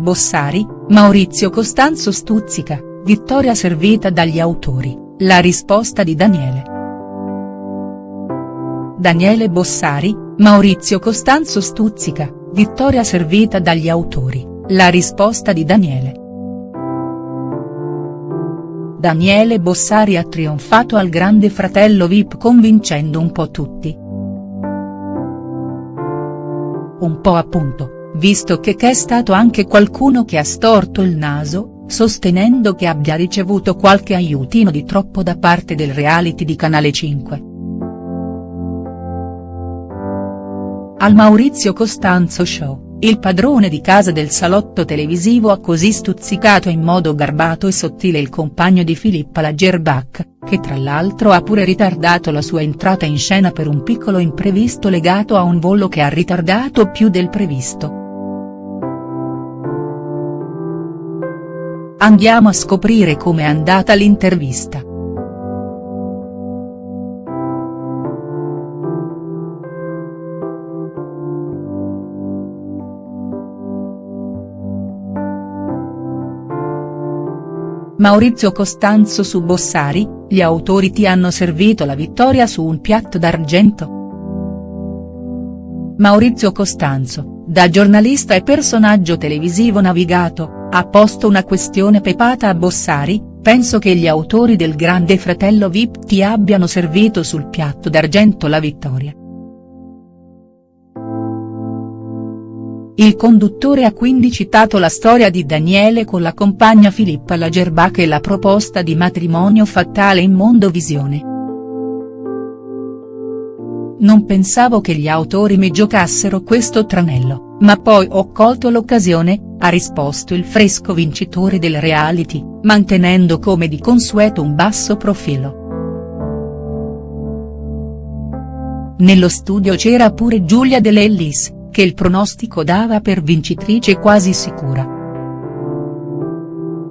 Bossari, Maurizio Costanzo stuzzica, vittoria servita dagli autori, la risposta di Daniele. Daniele Bossari, Maurizio Costanzo stuzzica, vittoria servita dagli autori, la risposta di Daniele. Daniele Bossari ha trionfato al grande fratello Vip convincendo un po' tutti. Un po' appunto visto che c'è stato anche qualcuno che ha storto il naso, sostenendo che abbia ricevuto qualche aiutino di troppo da parte del reality di Canale 5. Al Maurizio Costanzo Show, il padrone di casa del salotto televisivo ha così stuzzicato in modo garbato e sottile il compagno di Filippa Lagerbach, che tra l'altro ha pure ritardato la sua entrata in scena per un piccolo imprevisto legato a un volo che ha ritardato più del previsto. Andiamo a scoprire com'è andata l'intervista. Maurizio Costanzo su Bossari, gli autori ti hanno servito la vittoria su un piatto d'argento?. Maurizio Costanzo, da giornalista e personaggio televisivo navigato, ha posto una questione pepata a Bossari, penso che gli autori del Grande Fratello Vip ti abbiano servito sul piatto d'argento la vittoria. Il conduttore ha quindi citato la storia di Daniele con la compagna Filippa Lagerbach e la proposta di matrimonio fatale in Mondovisione. Non pensavo che gli autori mi giocassero questo tranello, ma poi ho colto l'occasione, ha risposto il fresco vincitore del reality, mantenendo come di consueto un basso profilo. Nello studio c'era pure Giulia De Lellis, che il pronostico dava per vincitrice quasi sicura.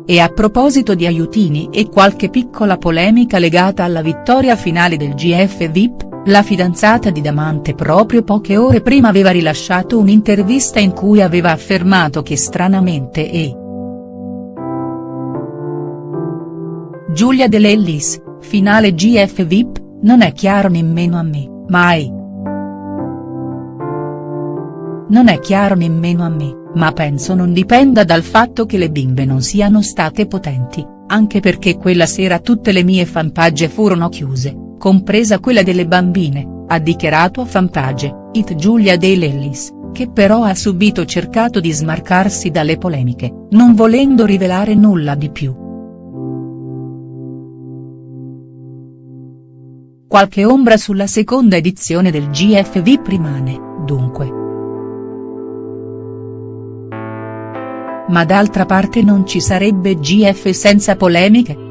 E a proposito di aiutini e qualche piccola polemica legata alla vittoria finale del GF VIP, la fidanzata di Damante proprio poche ore prima aveva rilasciato un'intervista in cui aveva affermato che stranamente e. Giulia De Lellis, finale GF VIP, non è chiaro nemmeno a me, mai. Non è chiaro nemmeno a me, ma penso non dipenda dal fatto che le bimbe non siano state potenti, anche perché quella sera tutte le mie fanpage furono chiuse compresa quella delle bambine, ha dichiarato a fanpage, it Giulia De Lellis, che però ha subito cercato di smarcarsi dalle polemiche, non volendo rivelare nulla di più. Qualche ombra sulla seconda edizione del GFV rimane, dunque. Ma d'altra parte non ci sarebbe GF senza polemiche?.